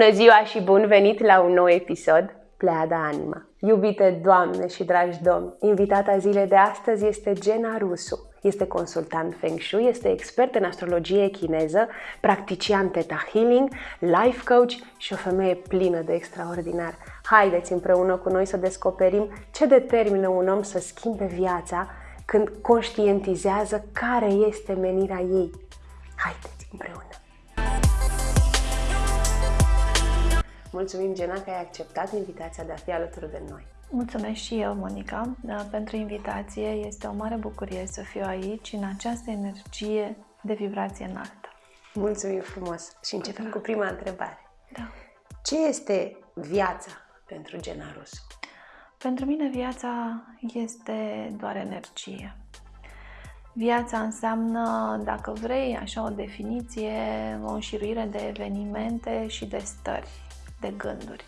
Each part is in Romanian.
Bună ziua și bun venit la un nou episod Pleada Anima. Iubite doamne și dragi domni, invitata zilei de astăzi este Gena Rusu. Este consultant Feng Shui, este expert în astrologie chineză, practician Theta Healing, life coach și o femeie plină de extraordinar. Haideți împreună cu noi să descoperim ce determină un om să schimbe viața când conștientizează care este menirea ei. Haideți împreună! Mulțumim, Gena, că ai acceptat invitația de a fi alături de noi. Mulțumesc și eu, Monica, da, pentru invitație. Este o mare bucurie să fiu aici, în această energie de vibrație înaltă. Mulțumim frumos! Și începem da. cu prima întrebare. Da. Ce este viața pentru Gena Rusu? Pentru mine viața este doar energie. Viața înseamnă, dacă vrei, așa o definiție, o înșiruire de evenimente și de stări de gânduri.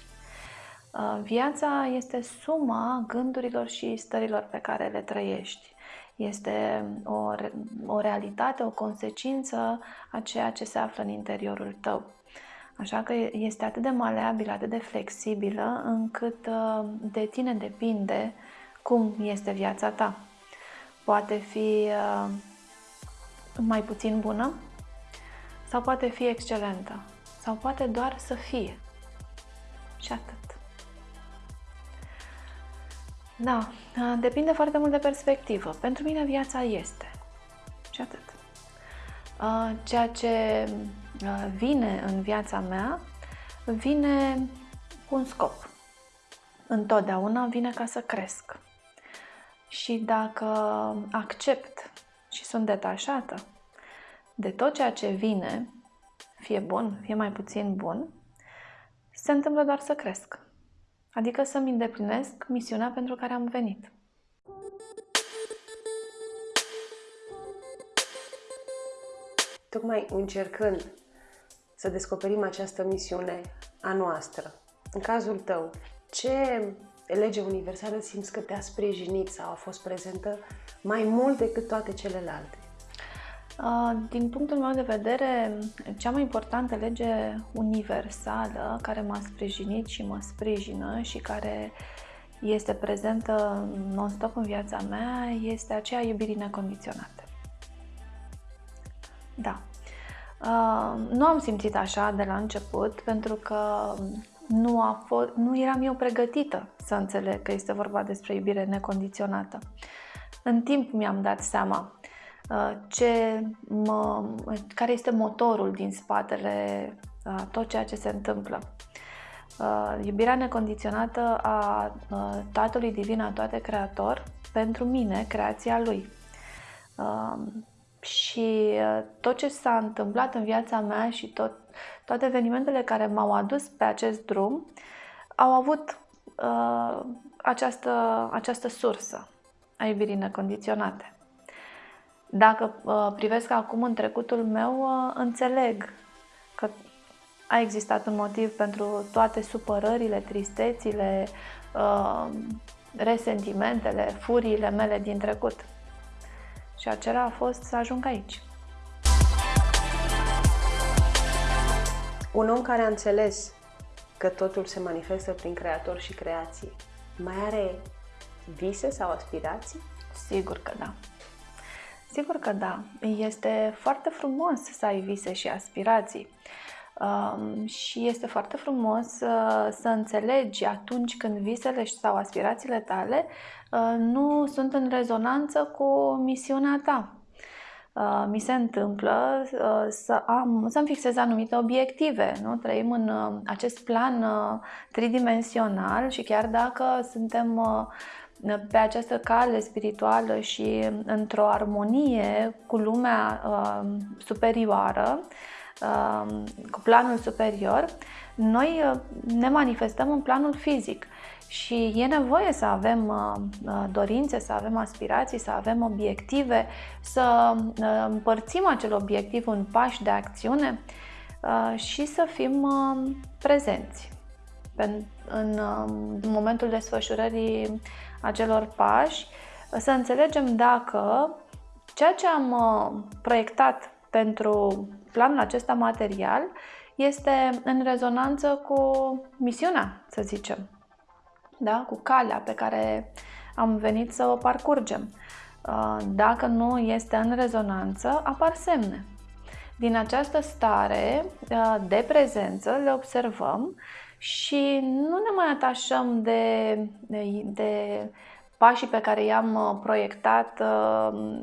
Uh, viața este suma gândurilor și stărilor pe care le trăiești. Este o, o realitate, o consecință a ceea ce se află în interiorul tău. Așa că este atât de maleabilă, atât de flexibilă, încât uh, de tine depinde cum este viața ta. Poate fi uh, mai puțin bună sau poate fi excelentă sau poate doar să fie. Și atât. Da, depinde foarte mult de perspectivă. Pentru mine viața este. Și atât. Ceea ce vine în viața mea, vine cu un scop. Întotdeauna vine ca să cresc. Și dacă accept și sunt detașată de tot ceea ce vine, fie bun, fie mai puțin bun, se întâmplă doar să cresc. Adică să-mi îndeplinesc misiunea pentru care am venit. Tocmai încercând să descoperim această misiune a noastră, în cazul tău, ce lege universală simți că te-a sprijinit sau a fost prezentă mai mult decât toate celelalte? Din punctul meu de vedere, cea mai importantă lege universală care m-a sprijinit și mă sprijină și care este prezentă non-stop în viața mea este aceea iubirii necondiționate. Da. Nu am simțit așa de la început pentru că nu, a fost, nu eram eu pregătită să înțeleg că este vorba despre iubire necondiționată. În timp mi-am dat seama Uh, ce mă, care este motorul din spatele a uh, tot ceea ce se întâmplă. Uh, iubirea necondiționată a Tatălui Divin, a toate Creator, pentru mine, creația Lui. Și tot ce s-a întâmplat în viața mea și tot, toate evenimentele care m-au adus pe acest drum au avut uh, această, această sursă a iubirii necondiționate. Dacă uh, privesc acum în trecutul meu, uh, înțeleg că a existat un motiv pentru toate supărările, tristețile, uh, resentimentele, furiile mele din trecut. Și acela a fost să ajung aici. Un om care a înțeles că totul se manifestă prin creator și creație, mai are vise sau aspirații? Sigur că da. Sigur că da. Este foarte frumos să ai vise și aspirații. Um, și este foarte frumos uh, să înțelegi atunci când visele sau aspirațiile tale uh, nu sunt în rezonanță cu misiunea ta. Uh, mi se întâmplă uh, să am, să-mi fixez anumite obiective. Nu? Trăim în uh, acest plan uh, tridimensional și chiar dacă suntem uh, pe această cale spirituală și într-o armonie cu lumea uh, superioară, uh, cu planul superior, noi uh, ne manifestăm în planul fizic. Și e nevoie să avem uh, uh, dorințe, să avem aspirații, să avem obiective, să uh, împărțim acel obiectiv în pași de acțiune uh, și să fim uh, prezenți în, în, în momentul desfășurării acelor pași, să înțelegem dacă ceea ce am uh, proiectat pentru planul acesta material este în rezonanță cu misiunea, să zicem, da? cu calea pe care am venit să o parcurgem. Uh, dacă nu este în rezonanță, apar semne. Din această stare uh, de prezență le observăm și nu ne mai atașăm de, de, de pașii pe care i-am uh, proiectat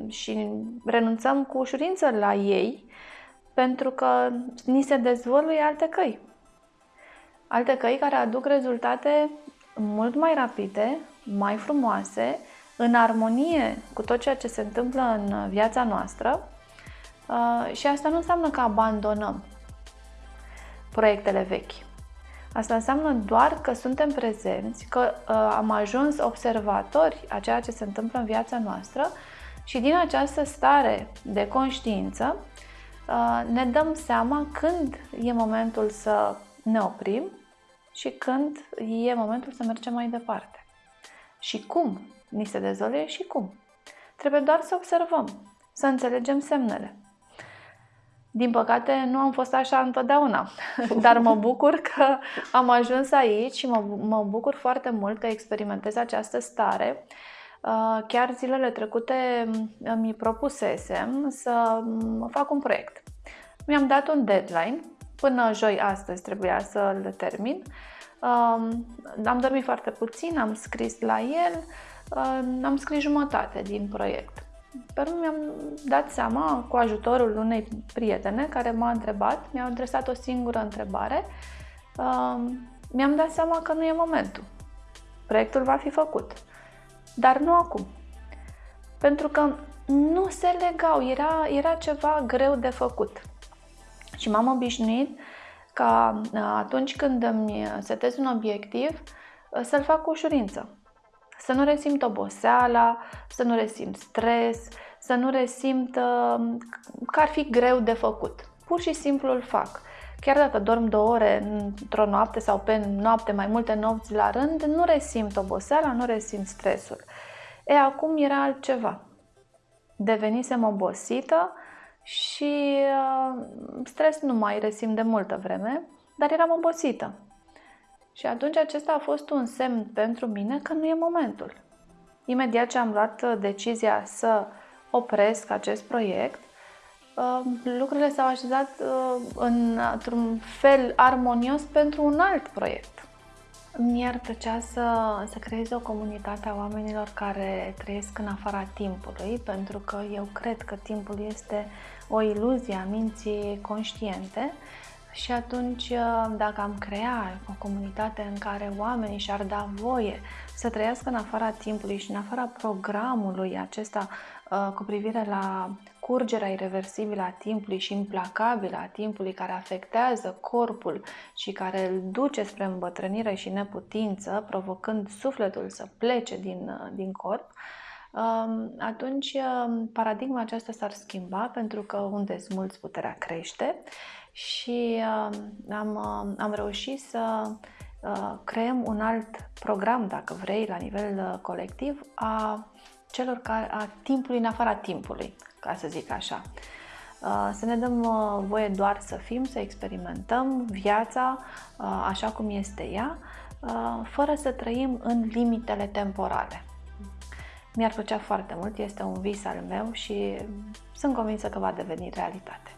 și renunțăm cu ușurință la ei pentru că ni se dezvăluie alte căi. Alte căi care aduc rezultate mult mai rapide, mai frumoase, în armonie cu tot ceea ce se întâmplă în viața noastră uh, și asta nu înseamnă că abandonăm proiectele vechi. Asta înseamnă doar că suntem prezenți, că uh, am ajuns observatori a ceea ce se întâmplă în viața noastră și din această stare de conștiință uh, ne dăm seama când e momentul să ne oprim și când e momentul să mergem mai departe. Și cum ni se dezolie și cum. Trebuie doar să observăm, să înțelegem semnele. Din păcate, nu am fost așa întotdeauna, dar mă bucur că am ajuns aici și mă, mă bucur foarte mult că experimentez această stare. Uh, chiar zilele trecute mi propusesem să fac un proiect. Mi-am dat un deadline, până joi astăzi trebuia să-l termin. Um, am dormit foarte puțin, am scris la el, am scris jumătate din proiect. Pe urmă mi-am dat seama, cu ajutorul unei prietene care m-a întrebat, mi-a adresat o singură întrebare, mi-am dat seama că nu e momentul. Proiectul va fi făcut, dar nu acum. Pentru că nu se legau, era, era ceva greu de făcut. Și m-am obișnuit ca atunci când îmi setez un obiectiv, să-l fac cu ușurință să nu resimt oboseala, să nu resimt stres, să nu resimt uh, că ar fi greu de făcut. Pur și simplu îl fac. Chiar dacă dorm două ore într-o noapte sau pe noapte mai multe nopți la rând, nu resimt oboseala, nu resimt stresul. E, acum era altceva. Devenisem obosită și uh, stres nu mai resimt de multă vreme, dar eram obosită. Și atunci acesta a fost un semn pentru mine că nu e momentul. Imediat ce am luat uh, decizia să opresc acest proiect, uh, lucrurile s-au așezat uh, într-un fel armonios pentru un alt proiect. Mi-ar plăcea să, să creez o comunitate a oamenilor care trăiesc în afara timpului, pentru că eu cred că timpul este o iluzie a minții conștiente și atunci, uh, dacă am crea o comunitate în care oamenii și-ar da voie să trăiască în afara timpului și în afara programului acesta uh, cu privire la curgerea irreversibilă a timpului și implacabilă a timpului care afectează corpul și care îl duce spre îmbătrânire și neputință, provocând sufletul să plece din, uh, din corp, um, atunci paradigma aceasta s-ar schimba pentru că unde smulți puterea crește și uh, am, uh, am reușit să uh, creăm un alt program, dacă vrei, la nivel uh, colectiv, a celor care, a timpului în afara timpului, ca să zic așa. Uh, să ne dăm uh, voie doar să fim, să experimentăm viața uh, așa cum este ea, uh, fără să trăim în limitele temporale. Mi-ar plăcea foarte mult, este un vis al meu și sunt convinsă că va deveni realitate.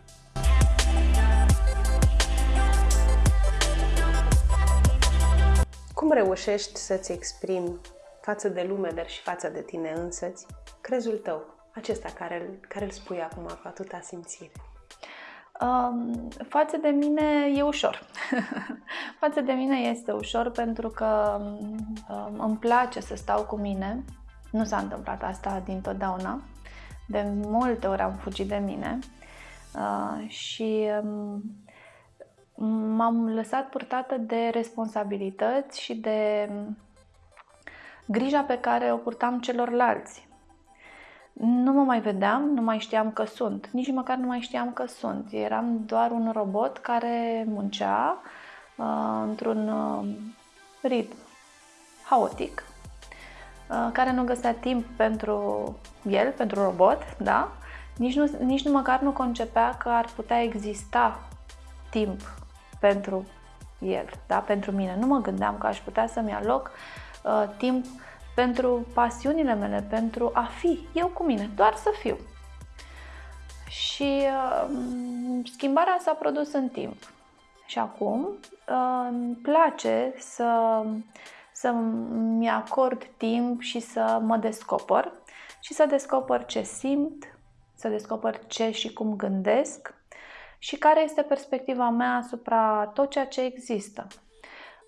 Cum reușești să-ți exprimi față de lume, dar și față de tine însăți, crezul tău, acesta care, care îl spui acum cu atâta simțire? Um, față de mine e ușor. față de mine este ușor pentru că um, îmi place să stau cu mine. Nu s-a întâmplat asta din totdeauna. De multe ori am fugit de mine uh, și um, m-am lăsat purtată de responsabilități și de grija pe care o purtam celorlalți. Nu mă mai vedeam, nu mai știam că sunt, nici măcar nu mai știam că sunt. Eram doar un robot care muncea uh, într-un uh, ritm haotic, uh, care nu găsea timp pentru el, pentru robot, da? Nici nu, nici nu măcar nu concepea că ar putea exista timp pentru el, da? pentru mine. Nu mă gândeam că aș putea să-mi aloc uh, timp pentru pasiunile mele, pentru a fi eu cu mine, doar să fiu. Și uh, schimbarea s-a produs în timp. Și acum uh, îmi place să, să-mi acord timp și să mă descoper și să descoper ce simt, să descoper ce și cum gândesc și care este perspectiva mea asupra tot ceea ce există.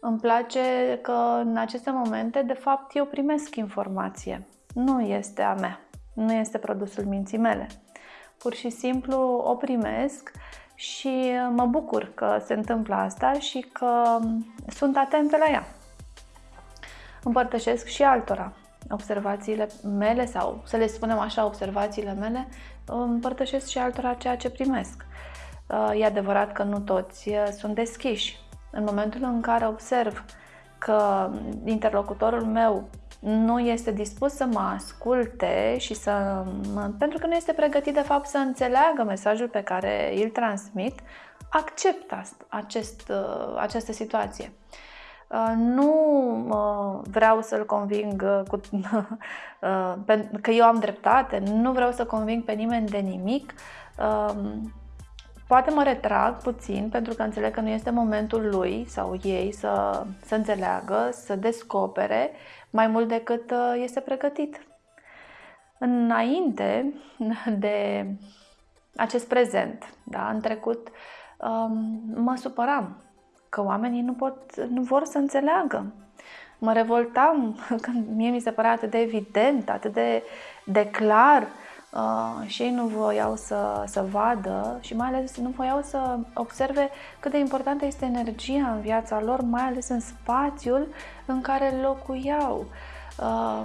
Îmi place că în aceste momente, de fapt, eu primesc informație. Nu este a mea, nu este produsul minții mele. Pur și simplu o primesc și mă bucur că se întâmplă asta și că sunt atentă la ea. Împărtășesc și altora observațiile mele sau să le spunem așa, observațiile mele, împărtășesc și altora ceea ce primesc. E adevărat că nu toți sunt deschiși. În momentul în care observ că interlocutorul meu nu este dispus să mă asculte și să. pentru că nu este pregătit de fapt să înțeleagă mesajul pe care îl transmit, accept acest, această situație. Nu vreau să-l conving cu, că eu am dreptate, nu vreau să conving pe nimeni de nimic. Poate mă retrag puțin pentru că înțeleg că nu este momentul lui sau ei să, să înțeleagă, să descopere mai mult decât uh, este pregătit. Înainte de acest prezent, da, în trecut, um, mă supăram că oamenii nu, pot, nu vor să înțeleagă. Mă revoltam când mie mi se părea atât de evident, atât de, de clar Uh, și ei nu voiau să, să vadă și mai ales nu voiau să observe cât de importantă este energia în viața lor, mai ales în spațiul în care locuiau. Uh,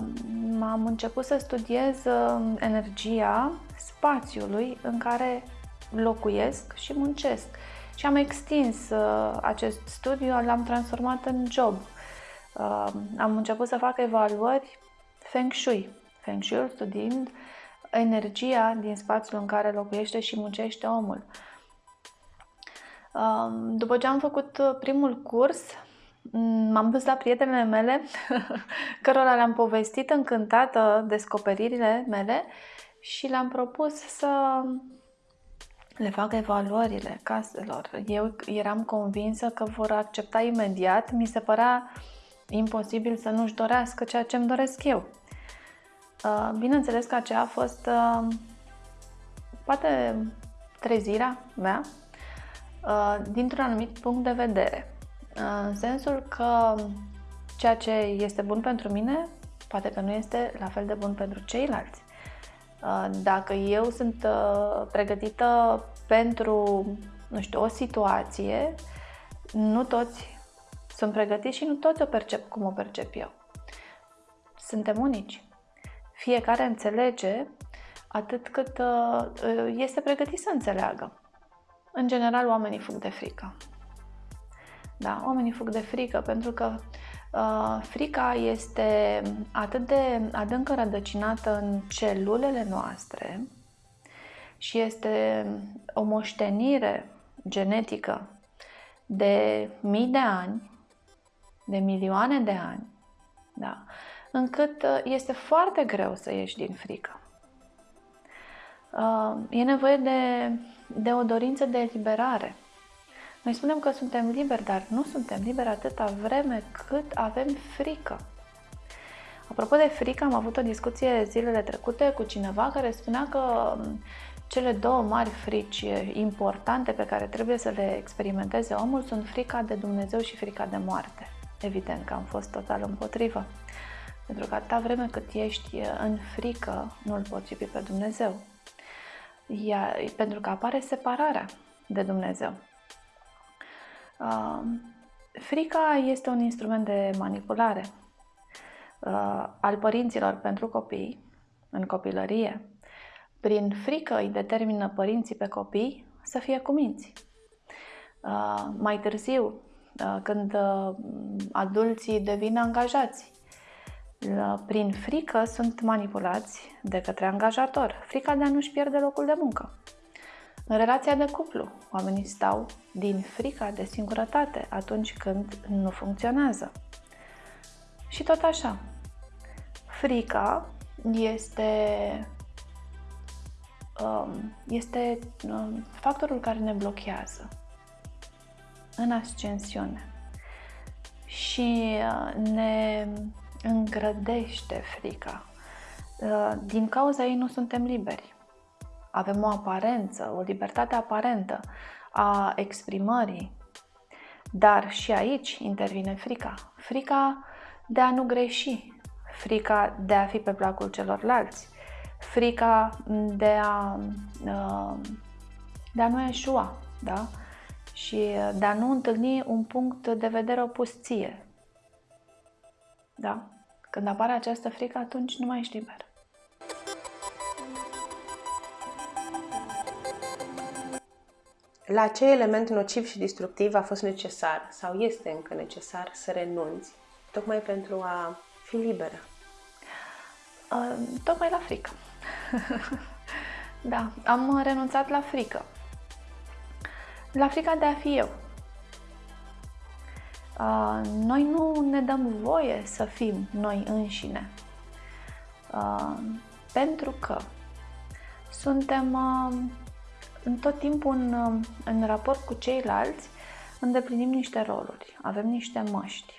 am început să studiez uh, energia spațiului în care locuiesc și muncesc. Și am extins uh, acest studiu, l-am transformat în job. Uh, am început să fac evaluări Feng Shui. Feng Shui studiind uh, energia din spațiul în care locuiește și muncește omul. După ce am făcut uh, primul curs, m-am dus la prietenele mele, cărora le-am povestit încântată descoperirile mele și le-am propus să le fac evaluările caselor. Eu eram convinsă că vor accepta imediat, mi se părea imposibil să nu-și dorească ceea ce îmi doresc eu. Uh, bineînțeles că aceea a fost uh, poate trezirea mea uh, dintr-un anumit punct de vedere. În sensul că ceea ce este bun pentru mine poate că nu este la fel de bun pentru ceilalți. Dacă eu sunt pregătită pentru, nu știu, o situație, nu toți sunt pregătiți și nu toți o percep cum o percep eu. Suntem unici fiecare înțelege atât cât uh, este pregătit să înțeleagă. În general, oamenii fug de frică. Da, oamenii fug de frică pentru că uh, frica este atât de adânc rădăcinată în celulele noastre și este o moștenire genetică de mii de ani, de milioane de ani, da, încât uh, este foarte greu să ieși din frică. Uh, e nevoie de, de o dorință de eliberare. Noi spunem că suntem liberi, dar nu suntem liberi atâta vreme cât avem frică. Apropo de frică, am avut o discuție zilele trecute cu cineva care spunea că um, cele două mari frici importante pe care trebuie să le experimenteze omul sunt frica de Dumnezeu și frica de moarte. Evident că am fost total împotrivă. Pentru că atâta vreme cât ești în frică, nu-L poți iubi pe Dumnezeu. Iar, pentru că apare separarea de Dumnezeu. Uh, frica este un instrument de manipulare uh, al părinților pentru copii, în copilărie. Prin frică îi determină părinții pe copii să fie cuminți. Uh, mai târziu, uh, când uh, adulții devin angajați, prin frică sunt manipulați de către angajator. Frica de a nu-și pierde locul de muncă. În relația de cuplu, oamenii stau din frica de singurătate atunci când nu funcționează. Și tot așa. Frica este, um, este um, factorul care ne blochează în ascensiune și uh, ne îngrădește frica. Uh, din cauza ei nu suntem liberi. Avem o aparență, o libertate aparentă a exprimării, dar și aici intervine frica. Frica de a nu greși, frica de a fi pe placul celorlalți, frica de a, uh, de a nu eșua, da? și de a nu întâlni un punct de vedere opus ție. Da? Când apare această frică, atunci nu mai ești liber. La ce element nociv și destructiv a fost necesar sau este încă necesar să renunți, tocmai pentru a fi liberă? Uh, tocmai la frică. da, am renunțat la frică. La frica de a fi eu. Uh, noi nu ne dăm voie să fim noi înșine. Uh, pentru că suntem uh, în tot timpul în, în raport cu ceilalți, îndeplinim niște roluri, avem niște măști.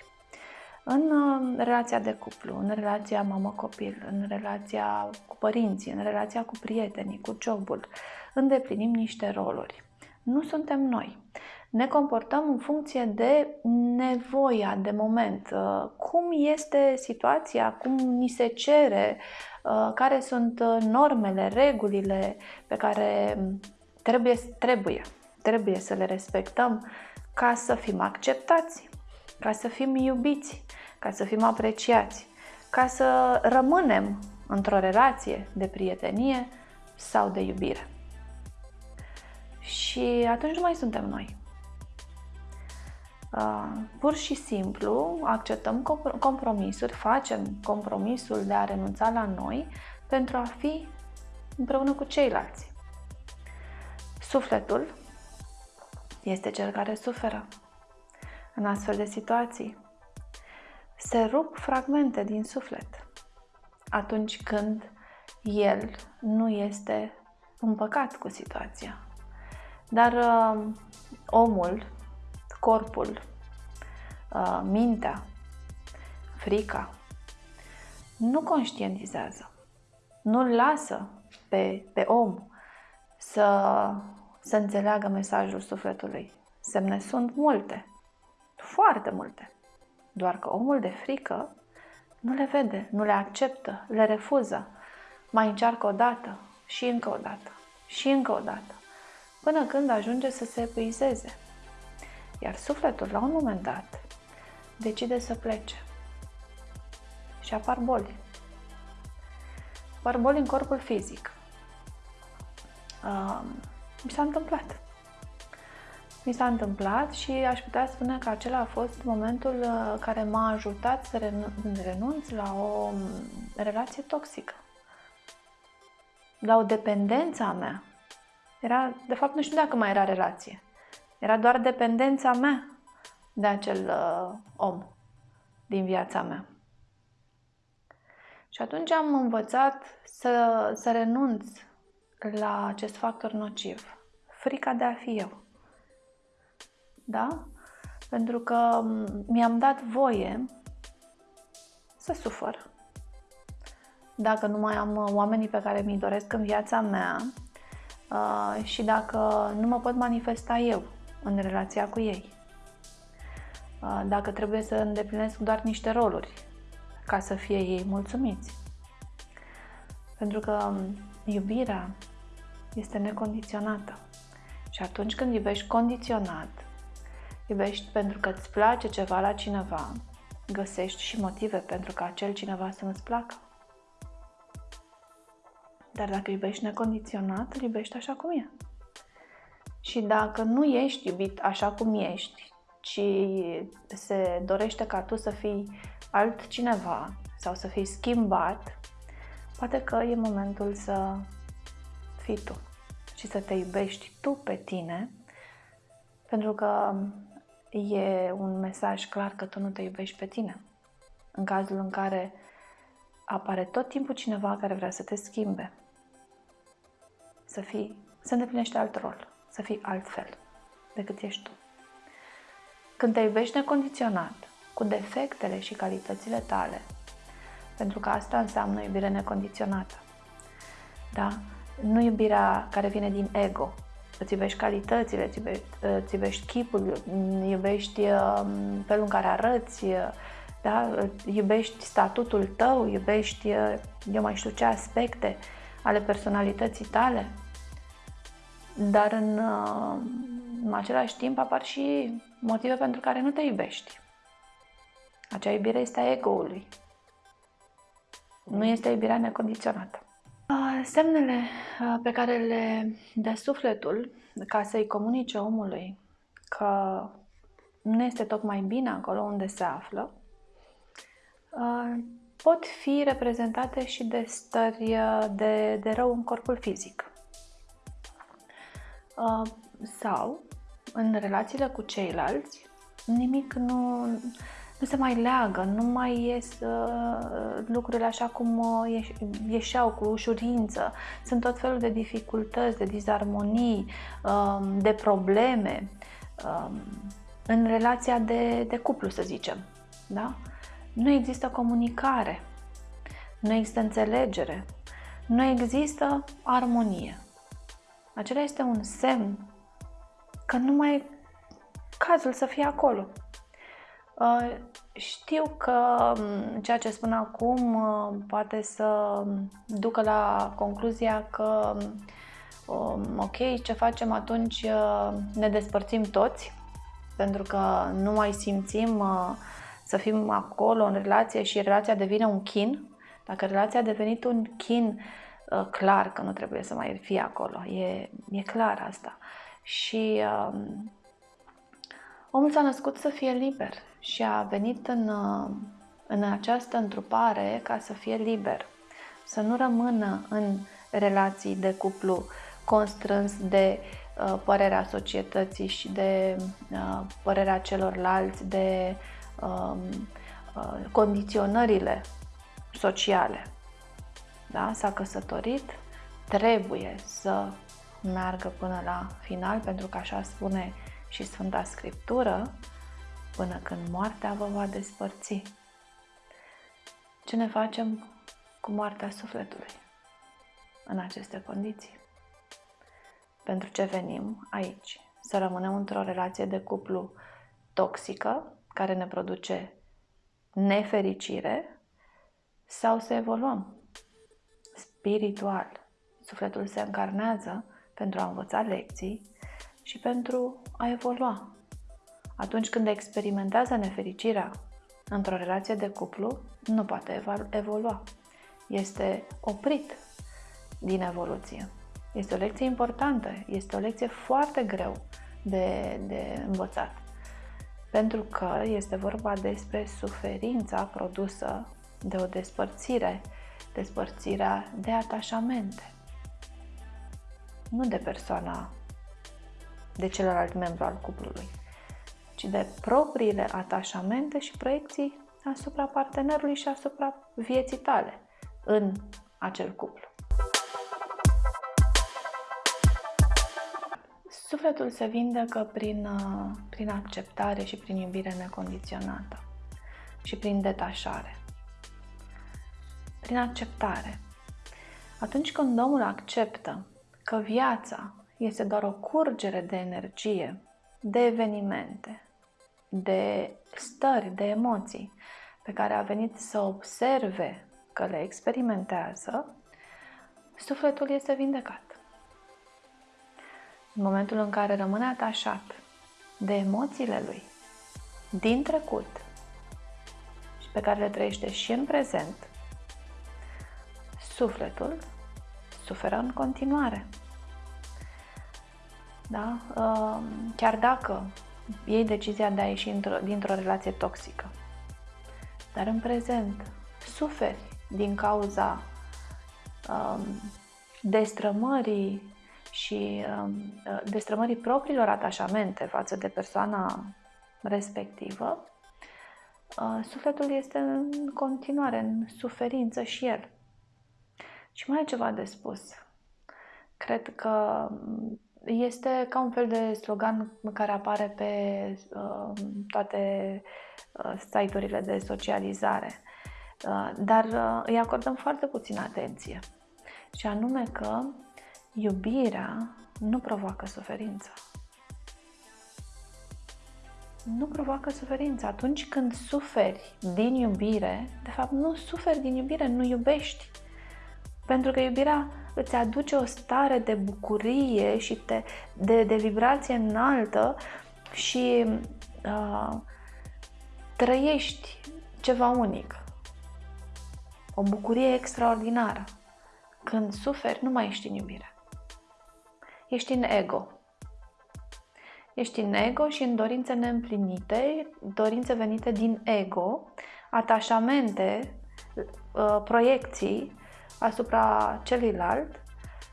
În relația de cuplu, în relația mamă-copil, în relația cu părinții, în relația cu prietenii, cu jobul, îndeplinim niște roluri nu suntem noi. Ne comportăm în funcție de nevoia de moment. Uh, cum este situația, cum ni se cere, uh, care sunt uh, normele, regulile pe care trebuie, trebuie, trebuie să le respectăm ca să fim acceptați, ca să fim iubiți, ca să fim apreciați, ca să rămânem într-o relație de prietenie sau de iubire. Și atunci nu mai suntem noi. Uh, pur și simplu acceptăm compromisuri, facem compromisul de a renunța la noi pentru a fi împreună cu ceilalți. Sufletul este cel care suferă în astfel de situații. Se rup fragmente din suflet atunci când el nu este împăcat cu situația. Dar uh, omul, corpul, uh, mintea, frica, nu conștientizează, nu-l lasă pe, pe om să, să înțeleagă mesajul sufletului. Semne sunt multe, foarte multe. Doar că omul de frică nu le vede, nu le acceptă, le refuză. Mai încearcă o dată și încă o dată și încă o dată până când ajunge să se epuizeze. Iar sufletul, la un moment dat, decide să plece. Și apar boli. Apar boli în corpul fizic. Uh, mi s-a întâmplat. Mi s-a întâmplat și aș putea spune că acela a fost momentul uh, care m-a ajutat să renunț la o um, relație toxică. La o dependență a mea era, de fapt, nu știu dacă mai era relație. Era doar dependența mea de acel uh, om din viața mea. Și atunci am învățat să, să renunț la acest factor nociv. Frica de a fi eu. Da? Pentru că mi-am dat voie să sufăr. Dacă nu mai am oamenii pe care mi-i doresc în viața mea, uh, și dacă nu mă pot manifesta eu în relația cu ei. Uh, dacă trebuie să îndeplinesc doar niște roluri ca să fie ei mulțumiți. Pentru că um, iubirea este necondiționată. Și atunci când iubești condiționat, iubești pentru că îți place ceva la cineva, găsești și motive pentru ca acel cineva să nu-ți placă. Dar dacă iubești necondiționat, îl iubești așa cum e. Și dacă nu ești iubit așa cum ești, ci se dorește ca tu să fii altcineva sau să fii schimbat, poate că e momentul să fii tu și să te iubești tu pe tine, pentru că e un mesaj clar că tu nu te iubești pe tine. În cazul în care apare tot timpul cineva care vrea să te schimbe, să fii, să îndeplinești alt rol, să fii altfel decât ești tu. Când te iubești necondiționat, cu defectele și calitățile tale, pentru că asta înseamnă iubire necondiționată. Da? Nu iubirea care vine din ego. Îți iubești calitățile, îți iubești, îți iubești chipul, iubești um, felul în care arăți, da? iubești statutul tău, iubești, eu mai știu ce aspecte ale personalității tale. Dar în, uh, în același timp apar și motive pentru care nu te iubești. Acea iubire este a ego-ului. Nu este iubirea necondiționată. Semnele pe care le dă sufletul ca să-i comunice omului că nu este tocmai bine acolo unde se află, pot fi reprezentate și de stări de, de rău în corpul fizic. Sau, în relațiile cu ceilalți, nimic nu, nu se mai leagă, nu mai ies uh, lucrurile așa cum uh, ieșeau cu ușurință. Sunt tot felul de dificultăți, de disarmonii, uh, de probleme uh, în relația de, de cuplu, să zicem. Da? Nu există comunicare, nu există înțelegere, nu există armonie. Acela este un semn că nu mai e cazul să fie acolo. Uh, știu că um, ceea ce spun acum uh, poate să ducă la concluzia că um, ok, ce facem atunci uh, ne despărțim toți pentru că nu mai simțim să fim acolo în relație și relația devine un chin. Dacă relația a devenit un chin, clar că nu trebuie să mai fie acolo. E, e clar asta. Și um, omul s-a născut să fie liber și a venit în, uh, în această întrupare ca să fie liber, să nu rămână în relații de cuplu constrâns de uh, părerea societății și de uh, părerea celorlalți, de uh, uh, condiționările sociale. Da? S-a căsătorit, trebuie să meargă până la final, pentru că așa spune și Sfânta Scriptură, până când moartea vă va despărți. Ce ne facem cu moartea sufletului în aceste condiții? Pentru ce venim aici? Să rămânem într-o relație de cuplu toxică, care ne produce nefericire, sau să evoluăm spiritual. Sufletul se încarnează pentru a învăța lecții și pentru a evolua atunci când experimentează nefericirea într-o relație de cuplu, nu poate evolua. Este oprit din evoluție. Este o lecție importantă, este o lecție foarte greu de, de învățat. Pentru că este vorba despre suferința produsă de o despărțire, despărțirea de atașamente, nu de persoana, de celălalt membru al cuplului ci de propriile atașamente și proiecții asupra partenerului și asupra vieții tale în acel cuplu. Sufletul se vindecă prin, uh, prin acceptare și prin iubire necondiționată și prin detașare. Prin acceptare. Atunci când omul acceptă că viața este doar o curgere de energie, de evenimente, de stări, de emoții pe care a venit să observe că le experimentează, sufletul este vindecat. În momentul în care rămâne atașat de emoțiile lui din trecut și pe care le trăiește și în prezent, sufletul suferă în continuare. Da? Chiar dacă iei decizia de a ieși dintr-o relație toxică. Dar în prezent suferi din cauza um, destrămării și destrămării propriilor atașamente față de persoana respectivă, sufletul este în continuare în suferință și el. Și mai e ceva de spus. Cred că este ca un fel de slogan care apare pe uh, toate uh, site-urile de socializare, uh, dar uh, îi acordăm foarte puțină atenție. Și anume că iubirea nu provoacă suferință. Nu provoacă suferință. Atunci când suferi din iubire, de fapt nu suferi din iubire, nu iubești. Pentru că iubirea îți aduce o stare de bucurie și de, de, de vibrație înaltă și uh, trăiești ceva unic. O bucurie extraordinară. Când suferi, nu mai ești în iubire. Ești în ego. Ești în ego și în dorințe neîmplinite, dorințe venite din ego, atașamente, uh, proiecții asupra celuilalt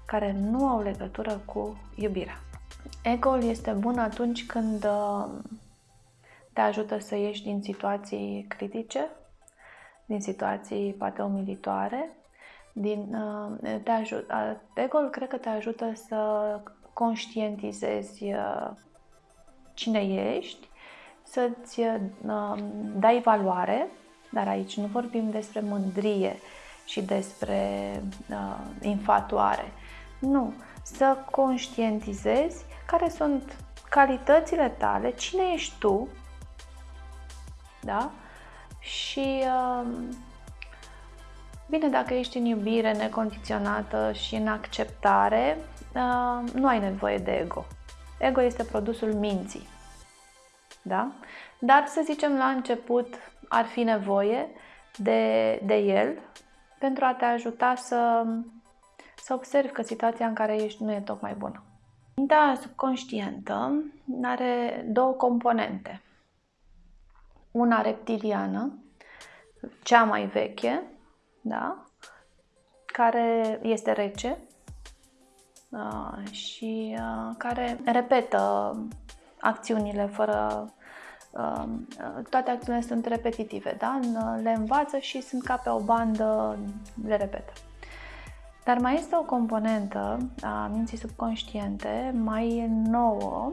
care nu au legătură cu iubirea. Ego-ul este bun atunci când uh, te ajută să ieși din situații critice, din situații poate umilitoare, din, uh, te ajută, ego-ul cred că te ajută să conștientizezi uh, cine ești, să-ți dai valoare, dar aici nu vorbim despre mândrie, și despre uh, infatuare. Nu. Să conștientizezi care sunt calitățile tale, cine ești tu, da? Și uh, bine, dacă ești în iubire necondiționată și în acceptare, uh, nu ai nevoie de ego. Ego este produsul minții. Da? Dar să zicem la început ar fi nevoie de, de el pentru a te ajuta să, să observi că situația în care ești nu e tocmai bună. Mintea subconștientă are două componente. Una reptiliană, cea mai veche, da? care este rece uh, și uh, care repetă acțiunile fără Um, toate acțiunile sunt repetitive, da? le învață și sunt ca pe o bandă, le repetă. Dar mai este o componentă a minții subconștiente mai nouă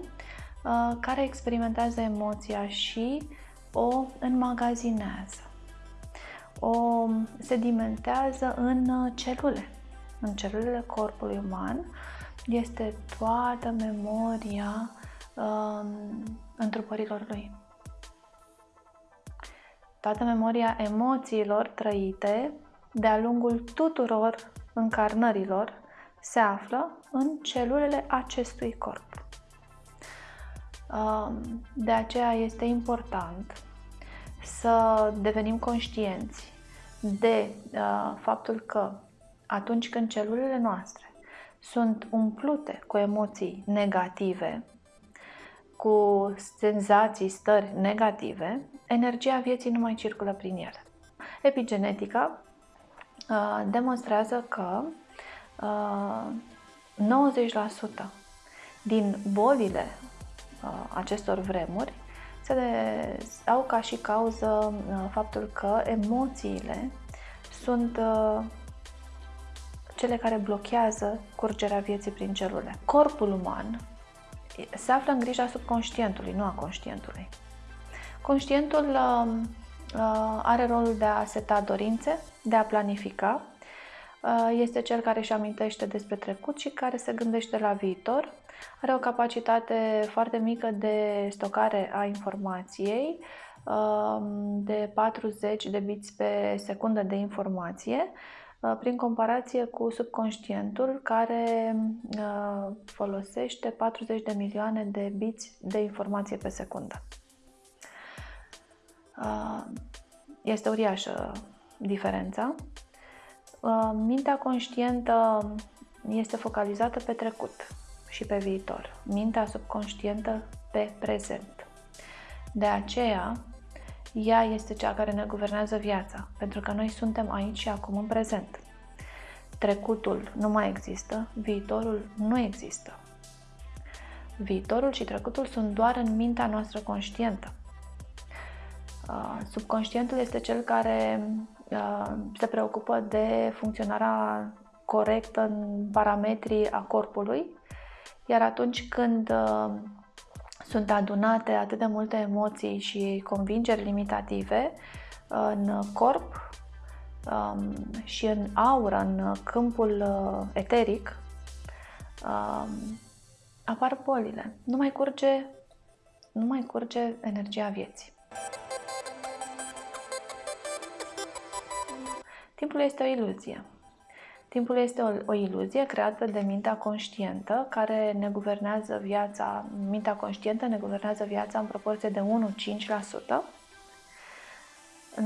uh, care experimentează emoția și o înmagazinează. O sedimentează în celule. În celulele corpului uman este toată memoria um, întrupărilor lui toată memoria emoțiilor trăite de-a lungul tuturor încarnărilor se află în celulele acestui corp. Um, de aceea este important să devenim conștienți de uh, faptul că atunci când celulele noastre sunt umplute cu emoții negative, cu senzații, stări negative, energia vieții nu mai circulă prin ele. Epigenetica uh, demonstrează că uh, 90% din bolile uh, acestor vremuri se de, au ca și cauză uh, faptul că emoțiile sunt uh, cele care blochează curgerea vieții prin celule. Corpul uman se află în grija subconștientului, nu a conștientului. Conștientul uh, uh, are rolul de a seta dorințe, de a planifica. Uh, este cel care își amintește despre trecut și care se gândește la viitor. Are o capacitate foarte mică de stocare a informației, uh, de 40 de bits pe secundă de informație, uh, prin comparație cu subconștientul care uh, folosește 40 de milioane de bits de informație pe secundă. Ah, este uriașă diferența. Ah, mintea conștientă este focalizată pe trecut și pe viitor. Mintea subconștientă pe prezent. De aceea, ea este cea care ne guvernează viața, pentru că noi suntem aici și acum în prezent. trecutul nu mai există, viitorul nu există. Viitorul și trecutul sunt doar în mintea noastră conștientă. Uh, subconștientul este cel care uh, se preocupă de funcționarea corectă în parametrii a corpului, iar atunci când uh, sunt adunate atât de multe emoții și convingeri limitative în corp um, și în aură, în câmpul eteric, um, apar bolile. Nu mai curge, nu mai curge energia vieții. Timpul este o iluzie. Timpul este o, o iluzie creată de mintea conștientă care ne guvernează viața, mintea conștientă ne guvernează viața în proporție de 1-5%. 95-99%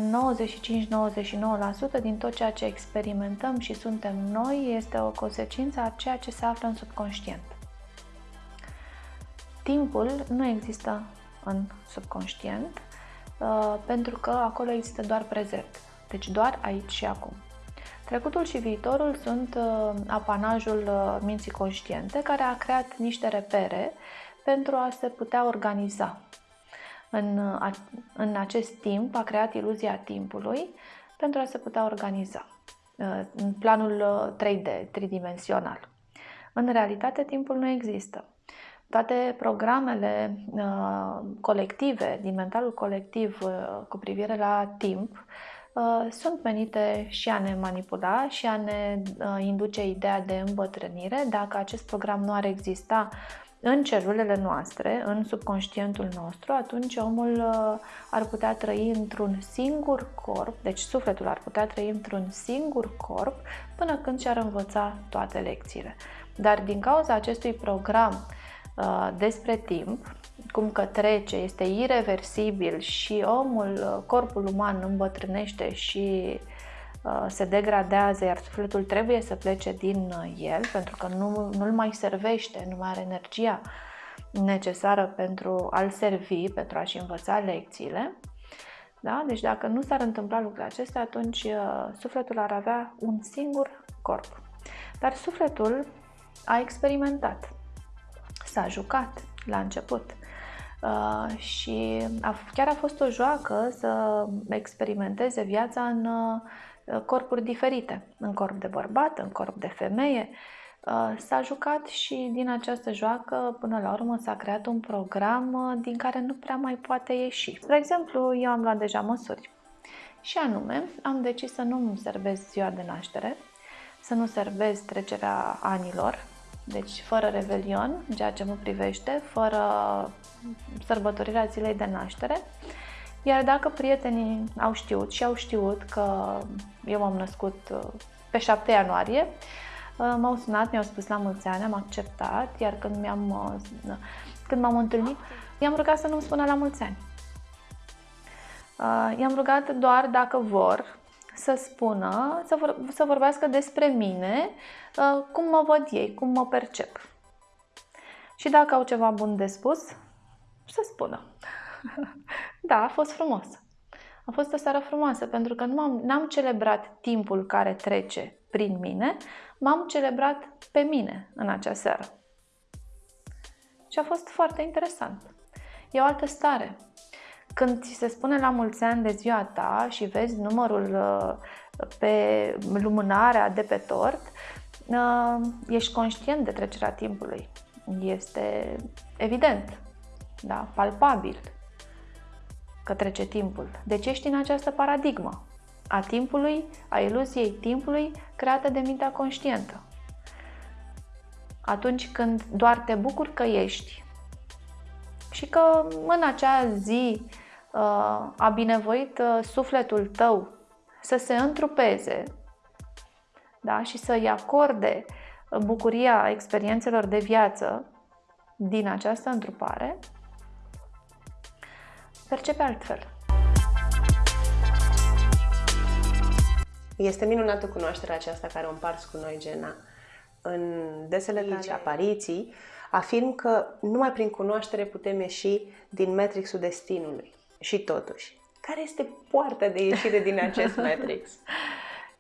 din tot ceea ce experimentăm și suntem noi este o consecință a ceea ce se află în subconștient. Timpul nu există în subconștient uh, pentru că acolo există doar prezent, deci doar aici și acum. Trecutul și viitorul sunt uh, apanajul uh, minții conștiente care a creat niște repere pentru a se putea organiza. În, în acest timp a creat iluzia timpului pentru a se putea organiza în planul 3D, tridimensional. În realitate, timpul nu există toate programele uh, colective, din mentalul colectiv uh, cu privire la timp, uh, sunt menite și a ne manipula și a ne uh, induce ideea de îmbătrânire. Dacă acest program nu ar exista în celulele noastre, în subconștientul nostru, atunci omul uh, ar putea trăi într-un singur corp, deci sufletul ar putea trăi într-un singur corp până când și-ar învăța toate lecțiile. Dar din cauza acestui program Uh, despre timp, cum că trece, este irreversibil și omul, uh, corpul uman îmbătrânește și uh, se degradează, iar sufletul trebuie să plece din el pentru că nu, nu-l mai servește, nu mai are energia necesară pentru a-l servi, pentru a-și învăța lecțiile. Da? Deci dacă nu s-ar întâmpla lucrurile acestea, atunci sufletul ar avea un singur corp. Dar sufletul a experimentat s-a jucat la început. Uh, și a, chiar a fost o joacă să experimenteze viața în uh, corpuri diferite, în corp de bărbat, în corp de femeie. Uh, s-a jucat și din această joacă, până la urmă, s-a creat un program uh, din care nu prea mai poate ieși. Spre exemplu, eu am luat deja măsuri. Și anume, am decis să nu servez ziua de naștere, să nu servez trecerea anilor, deci fără revelion, ceea ce mă privește, fără sărbătorirea zilei de naștere. Iar dacă prietenii au știut și au știut că eu m-am născut uh, pe 7 ianuarie, uh, m-au sunat, mi-au spus la mulți ani, am acceptat, iar când, mi-am, uh, când m-am întâlnit, i-am rugat să nu-mi spună la mulți ani. I-am rugat doar dacă vor să spună, să, vor, să vorbească despre mine, uh, cum mă văd ei, cum mă percep. Și dacă au ceva bun de spus, să spună. da, a fost frumos. A fost o seară frumoasă pentru că nu am, n-am celebrat timpul care trece prin mine, m-am celebrat pe mine în acea seară. Și a fost foarte interesant. E o altă stare. Când ți se spune la mulți ani de ziua ta și vezi numărul uh, pe lumânarea de pe tort, uh, ești conștient de trecerea timpului. Este evident, da, palpabil că trece timpul. Deci ești în această paradigmă a timpului, a iluziei timpului creată de mintea conștientă. Atunci când doar te bucuri că ești și că în acea zi uh, a binevoit uh, sufletul tău să se întrupeze da? și să-i acorde bucuria experiențelor de viață din această întrupare, percepe altfel. Este minunată cunoașterea aceasta care o împarți cu noi, Gena. În desele tale apariții, afirm că numai prin cunoaștere putem ieși din matrixul destinului. Și totuși, care este poarta de ieșire din acest matrix?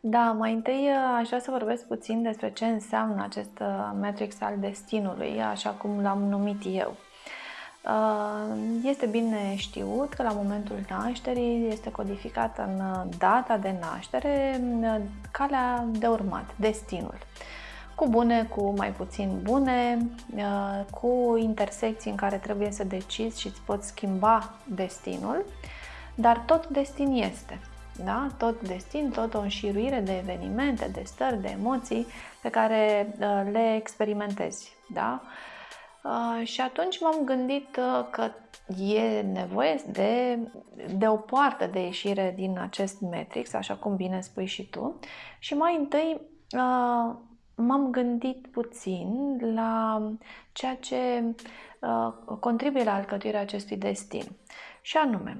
Da, mai întâi aș vrea să vorbesc puțin despre ce înseamnă acest matrix al destinului, așa cum l-am numit eu. Este bine știut că la momentul nașterii este codificat în data de naștere calea de urmat, destinul. Cu bune, cu mai puțin bune, cu intersecții în care trebuie să decizi și îți poți schimba destinul, dar tot destin este. Da? Tot destin, tot o înșiruire de evenimente, de stări, de emoții pe care le experimentezi. Da? Uh, și atunci m-am gândit uh, că e nevoie de, de o poartă de ieșire din acest matrix, așa cum bine spui și tu. Și mai întâi uh, m-am gândit puțin la ceea ce contribuie la alcătuirea acestui destin. Și anume,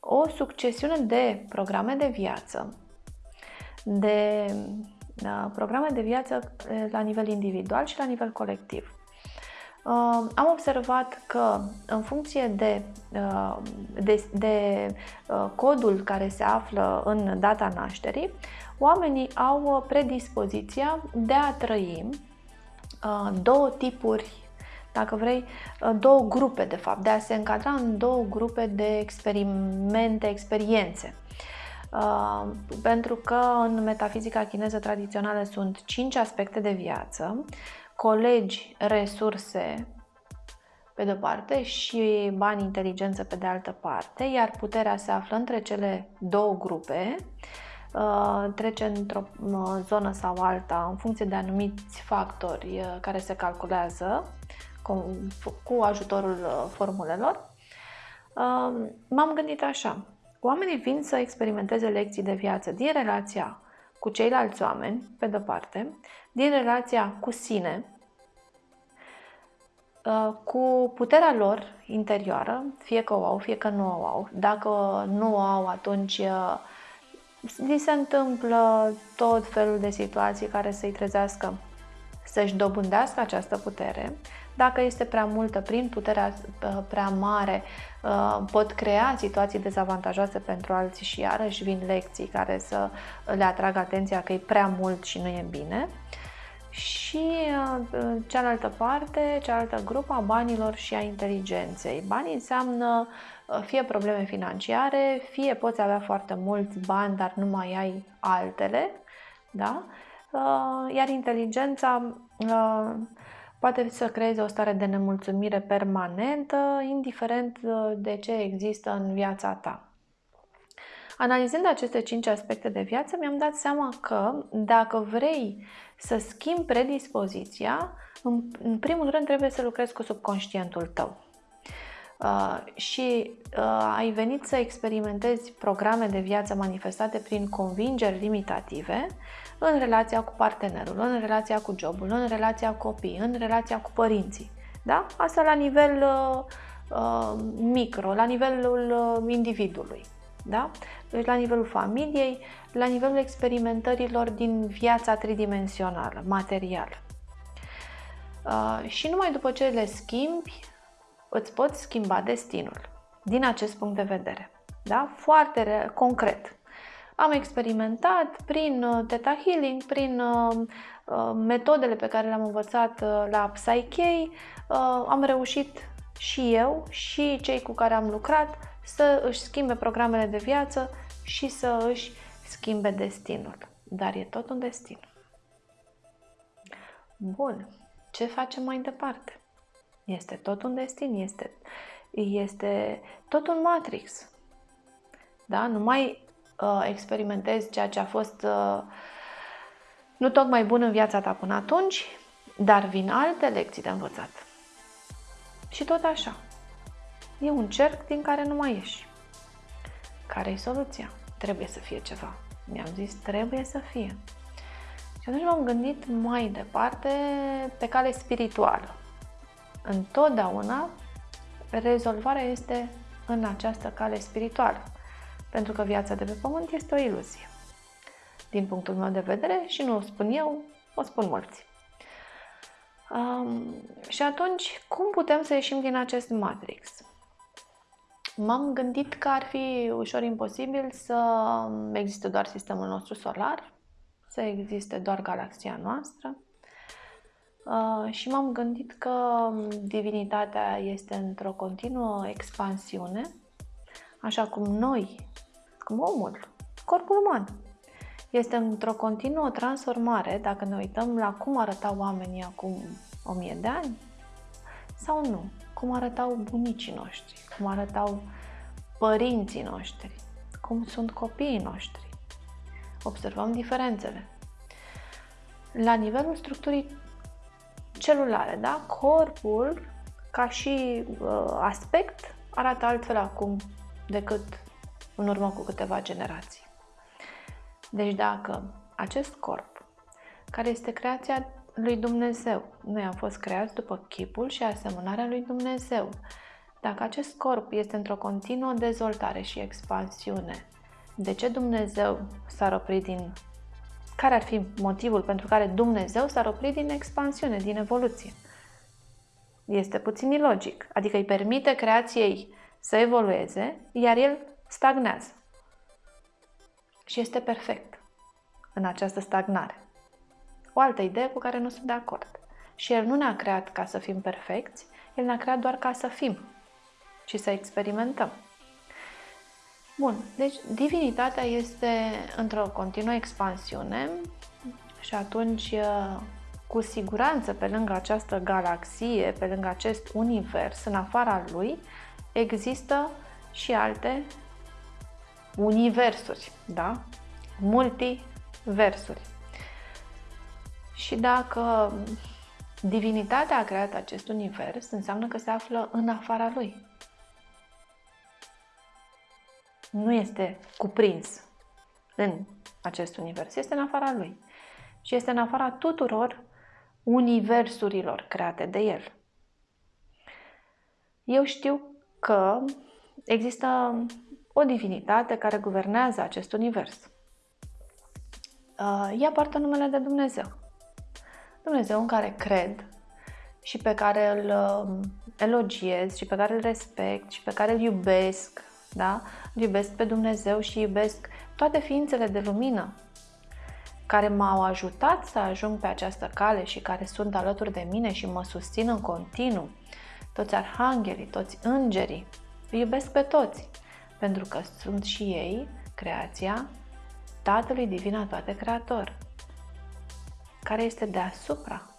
o succesiune de programe de viață, de programe de viață la nivel individual și la nivel colectiv. Am observat că în funcție de, uh, de, de uh, codul care se află în data nașterii, oamenii au predispoziția de a trăi uh, două tipuri dacă vrei, două grupe, de fapt, de a se încadra în două grupe de experimente, experiențe. Uh, pentru că în metafizica chineză tradițională sunt cinci aspecte de viață colegi resurse pe de-o parte și bani inteligență pe de altă parte, iar puterea se află între cele două grupe, uh, trece într-o uh, zonă sau alta în funcție de anumiți factori uh, care se calculează cu ajutorul formulelor. M-am gândit așa, oamenii vin să experimenteze lecții de viață din relația cu ceilalți oameni, pe de-o parte, din relația cu sine, uh, cu puterea lor interioară, fie că o au, fie că nu o au. Dacă nu o au, atunci uh, li se întâmplă tot felul de situații care să-i trezească să-și dobândească această putere. Dacă este prea multă, prin puterea uh, prea mare, pot crea situații dezavantajoase pentru alții și iarăși vin lecții care să le atragă atenția că e prea mult și nu e bine și uh, cealaltă parte, cealaltă grupă a banilor și a inteligenței. Banii înseamnă uh, fie probleme financiare, fie poți avea foarte mulți bani, dar nu mai ai altele, da? Uh, iar inteligența poate să creeze o stare de nemulțumire permanentă, indiferent de ce există în viața ta. Analizând aceste cinci aspecte de viață, mi-am dat seama că dacă vrei să schimbi predispoziția, în, în primul rând trebuie să lucrezi cu subconștientul tău. Uh, și uh, ai venit să experimentezi programe de viață manifestate prin convingeri limitative în relația cu partenerul, în relația cu jobul, în relația cu copiii, în relația cu părinții. Da? Asta la nivel uh, uh, micro, la nivelul uh, individului. Da? Deci la nivelul familiei, la nivelul experimentărilor din viața tridimensională, materială. Uh, și numai după ce le schimbi, îți poți schimba destinul. Din acest punct de vedere. Da? Foarte concret. Am experimentat prin uh, Theta Healing, prin uh, uh, metodele pe care le-am învățat uh, la Psyche, uh, am reușit și eu și cei cu care am lucrat să își schimbe programele de viață și să își schimbe destinul. Dar e tot un destin. Bun. Ce facem mai departe? Este tot un destin, este, este tot un matrix. Da? Nu mai uh, experimentezi ceea ce a fost uh, nu tocmai bun în viața ta până atunci, dar vin alte lecții de învățat. Și tot așa. E un cerc din care nu mai ieși. Care e soluția? Trebuie să fie ceva. Mi-am zis, trebuie să fie. Și atunci m-am gândit mai departe pe cale spirituală. Întotdeauna rezolvarea este în această cale spirituală. Pentru că viața de pe pământ este o iluzie. Din punctul meu de vedere, și nu o spun eu, o spun mulți. Um, și atunci, cum putem să ieșim din acest matrix? m-am gândit că ar fi ușor imposibil să existe doar sistemul nostru solar, să existe doar galaxia noastră. Uh, și m-am gândit că divinitatea este într-o continuă expansiune, așa cum noi, cum omul, corpul uman, este într-o continuă transformare dacă ne uităm la cum arătau oamenii acum o mie de ani sau nu, cum arătau bunicii noștri, cum arătau părinții noștri, cum sunt copiii noștri. Observăm diferențele. La nivelul structurii celulare, da? Corpul, ca și uh, aspect, arată altfel acum decât în urmă cu câteva generații. Deci dacă acest corp, care este creația lui Dumnezeu, noi am fost creați după chipul și asemănarea lui Dumnezeu, dacă acest corp este într-o continuă dezvoltare și expansiune, de ce Dumnezeu s-ar opri din... Care ar fi motivul pentru care Dumnezeu s-ar opri din expansiune, din evoluție? Este puțin ilogic. Adică îi permite creației să evolueze, iar el stagnează. Și este perfect în această stagnare. O altă idee cu care nu sunt de acord. Și El nu ne-a creat ca să fim perfecți, El ne-a creat doar ca să fim și să experimentăm. Bun, deci divinitatea este într-o continuă expansiune și atunci, cu siguranță, pe lângă această galaxie, pe lângă acest univers, în afara lui, există și alte universuri, da? Multiversuri. Și dacă divinitatea a creat acest univers, înseamnă că se află în afara lui. Nu este cuprins în acest univers, este în afara lui. Și este în afara tuturor universurilor create de el. Eu știu că există o divinitate care guvernează acest univers. Uh, ea poartă numele de Dumnezeu. Dumnezeu în care cred și pe care îl um, elogiez și pe care îl respect și pe care îl iubesc, da? Îl iubesc pe Dumnezeu și iubesc toate ființele de lumină care m-au ajutat să ajung pe această cale și care sunt alături de mine și mă susțin în continuu. Toți arhanghelii, toți îngerii, îi iubesc pe toți pentru că sunt și ei creația Tatălui Divin al toate Creator, care este deasupra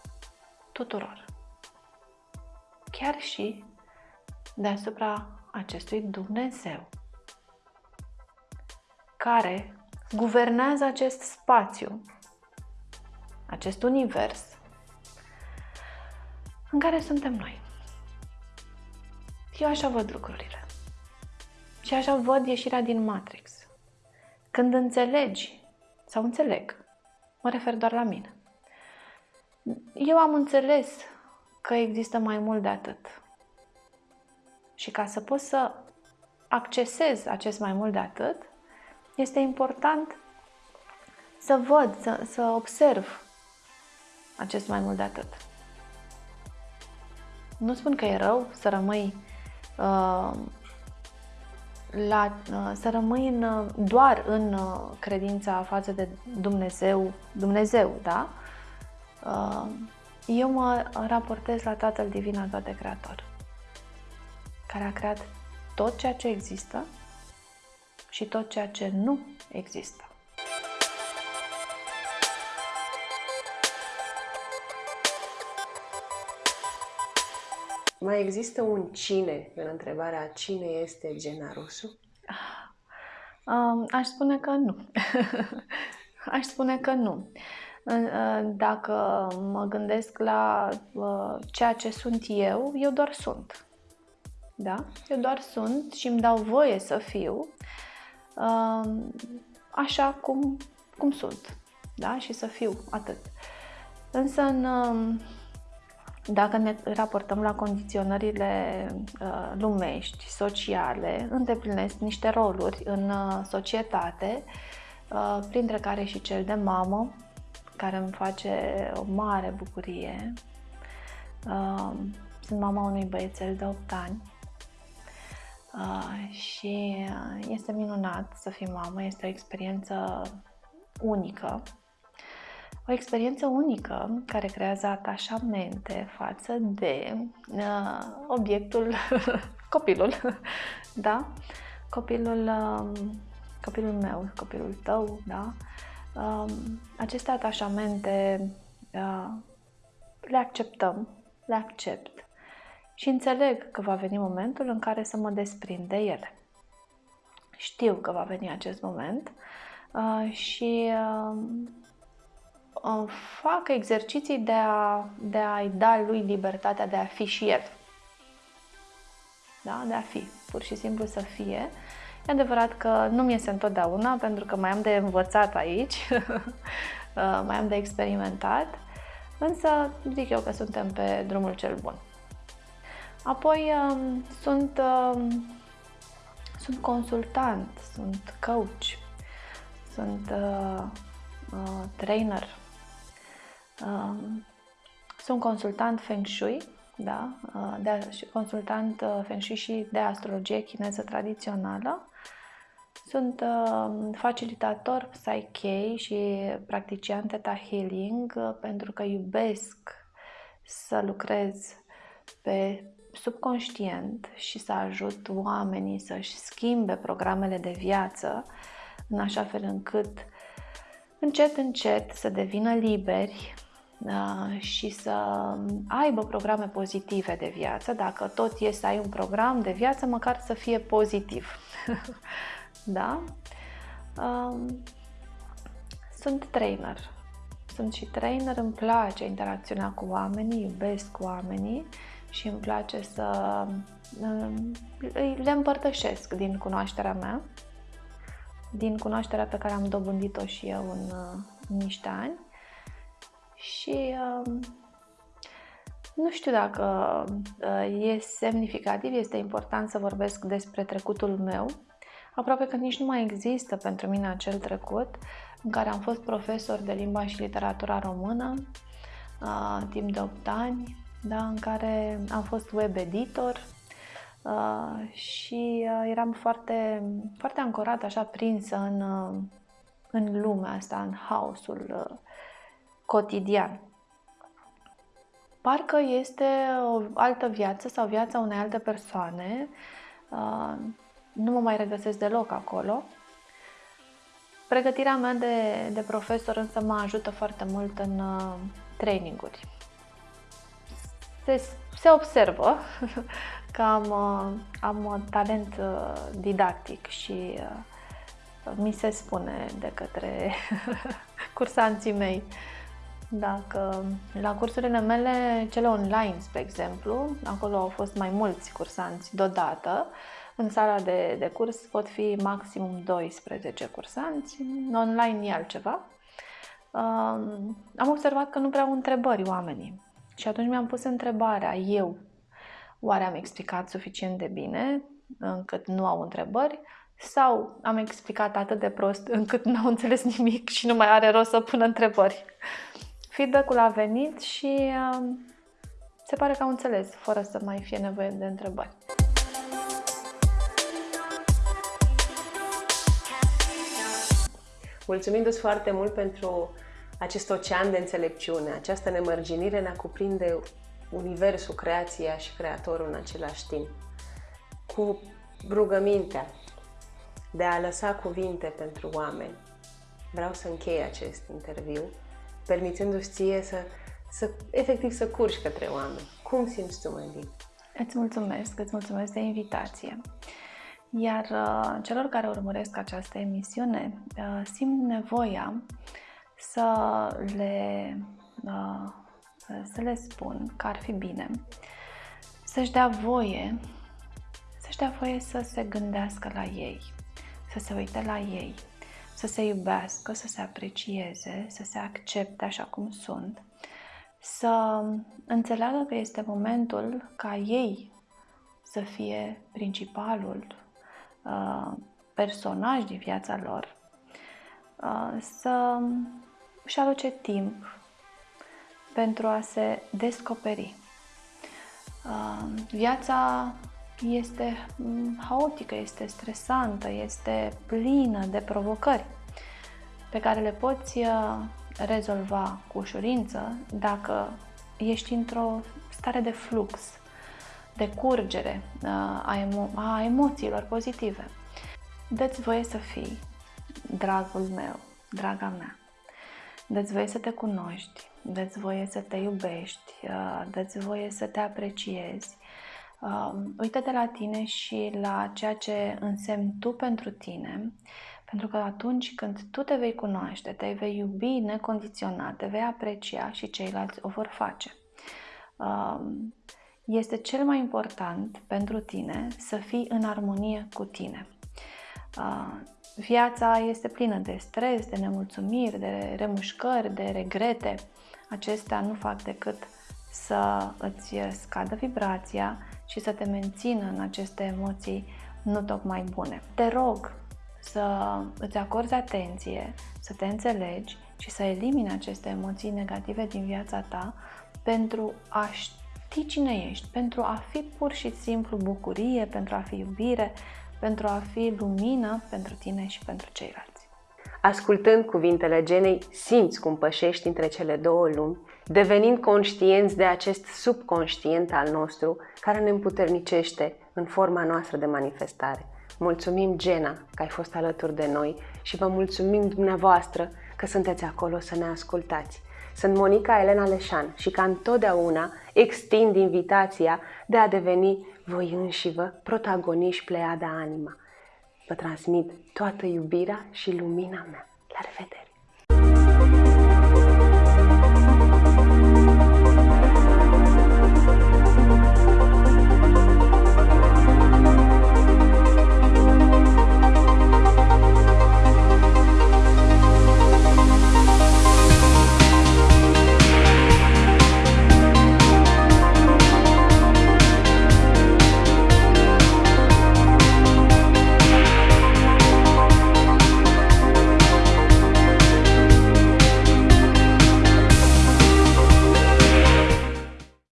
tuturor, chiar și deasupra acestui Dumnezeu, care guvernează acest spațiu, acest univers în care suntem noi. Eu așa văd lucrurile. Și așa văd ieșirea din Matrix. Când înțelegi, sau înțeleg, mă refer doar la mine. Eu am înțeles că există mai mult de atât. Și ca să pot să accesez acest mai mult de atât, este important să văd, să, să observ acest mai mult de atât. Nu spun că e rău să rămâi uh, la, uh, să rămâi în, uh, doar în uh, credința față de Dumnezeu, Dumnezeu, da? Eu mă raportez la Tatăl Divin al toate Creator, care a creat tot ceea ce există și tot ceea ce nu există. Mai există un cine în întrebarea cine este Gena Rusu? Um, aș spune că nu. aș spune că nu. Dacă mă gândesc la uh, ceea ce sunt eu, eu doar sunt. Da? Eu doar sunt și îmi dau voie să fiu um, așa cum, cum sunt. Da? Și să fiu atât. Însă în um, dacă ne raportăm la condiționările uh, lumești, sociale, îndeplinesc niște roluri în uh, societate, uh, printre care și cel de mamă, care îmi face o mare bucurie. Uh, sunt mama unui băiețel de 8 ani uh, și este minunat să fii mamă, este o experiență unică o experiență unică care creează atașamente față de uh, obiectul, copilul, da? Copilul, uh, copilul meu, copilul tău, da? Uh, aceste atașamente uh, le acceptăm, le accept și înțeleg că va veni momentul în care să mă desprind de ele. Știu că va veni acest moment uh, și uh, fac exerciții de, a, de a-i da lui libertatea de a fi și el. Da? De a fi, pur și simplu să fie. E adevărat că nu mi este întotdeauna, pentru că mai am de învățat aici, uh, mai am de experimentat, însă zic eu că suntem pe drumul cel bun. Apoi um, sunt, um, sunt consultant, sunt coach, sunt uh, uh, trainer, um, sunt consultant Feng Shui, da? Uh, de, consultant uh, Feng Shui și de astrologie chineză tradițională. Sunt uh, facilitator Psyche și practician Theta Healing uh, pentru că iubesc să lucrez pe subconștient și să ajut oamenii să-și schimbe programele de viață în așa fel încât încet, încet să devină liberi uh, și să aibă programe pozitive de viață. Dacă tot e să ai un program de viață, măcar să fie pozitiv. da? Um, sunt trainer. Sunt și trainer, îmi place interacționa cu oamenii, iubesc oamenii și îmi place să um, le împărtășesc din cunoașterea mea, din cunoașterea pe care am dobândit-o și eu în, în niște ani. Și um, nu știu dacă uh, e semnificativ, este important să vorbesc despre trecutul meu. Aproape că nici nu mai există pentru mine acel trecut în care am fost profesor de limba și literatura română uh, timp de 8 ani, da, în care am fost web editor uh, și uh, eram foarte, foarte ancorat, așa prinsă în, uh, în lumea asta, în haosul uh, cotidian. Parcă este o altă viață sau viața unei alte persoane. Uh, nu mă mai regăsesc deloc acolo. Pregătirea mea de, de profesor însă mă ajută foarte mult în uh, traininguri se, se observă că am, uh, am talent uh, didactic și uh, mi se spune de către cursanții mei dacă la cursurile mele, cele online, spre exemplu, acolo au fost mai mulți cursanți deodată, în sala de, de curs pot fi maximum 12 cursanți, online e altceva. Um, am observat că nu prea au întrebări oamenii. Și atunci mi-am pus întrebarea, eu, oare am explicat suficient de bine încât nu au întrebări? Sau am explicat atât de prost încât nu au înțeles nimic și nu mai are rost să pună întrebări? Feedback-ul a venit și uh, se pare că au înțeles, fără să mai fie nevoie de întrebări. Mulțumindu-ți foarte mult pentru acest ocean de înțelepciune, această nemărginire ne cuprinde universul, creația și creatorul în același timp. Cu rugămintea de a lăsa cuvinte pentru oameni, vreau să închei acest interviu, permițându-ți ție să, să efectiv să curgi către oameni. Cum simți tu, Mandy? Îți mulțumesc, îți mulțumesc de invitație. Iar uh, celor care urmăresc această emisiune, uh, simt nevoia să le, uh, să le spun că ar fi bine să-și dea voie să-și dea voie să se gândească la ei, să se uite la ei, să se iubească, să se aprecieze, să se accepte așa cum sunt, să înțeleagă că este momentul ca ei să fie principalul uh, personaj din viața lor, uh, să își aloce timp pentru a se descoperi. Uh, viața este mm, haotică, este stresantă, este plină de provocări pe care le poți uh, rezolva cu ușurință dacă ești într-o stare de flux, de curgere uh, a, emo- a emoțiilor pozitive. Dă-ți voie să fii, dragul meu, draga mea. Dă-ți voie să te cunoști, dă-ți voie să te iubești, uh, dă-ți voie să te apreciezi. Um, uită-te la tine și la ceea ce însemni tu pentru tine, pentru că atunci când tu te vei cunoaște, te vei iubi necondiționat, te vei aprecia și ceilalți o vor face. Um, este cel mai important pentru tine să fii în armonie cu tine. Uh, viața este plină de stres, de nemulțumiri, de remușcări, de regrete. Acestea nu fac decât să îți scadă vibrația și să te mențină în aceste emoții nu tocmai bune. Te rog să îți acorzi atenție, să te înțelegi și să elimini aceste emoții negative din viața ta pentru a ști cine ești, pentru a fi pur și simplu bucurie, pentru a fi iubire, pentru a fi lumină pentru tine și pentru ceilalți. Ascultând cuvintele genei, simți cum pășești între cele două lumi, devenind conștienți de acest subconștient al nostru care ne împuternicește în forma noastră de manifestare. Mulțumim, Gena, că ai fost alături de noi și vă mulțumim dumneavoastră că sunteți acolo să ne ascultați. Sunt Monica Elena Leșan și ca întotdeauna extind invitația de a deveni voi înșivă protagoniști Pleiada Anima. Vă transmit toată iubirea și lumina mea. La revedere!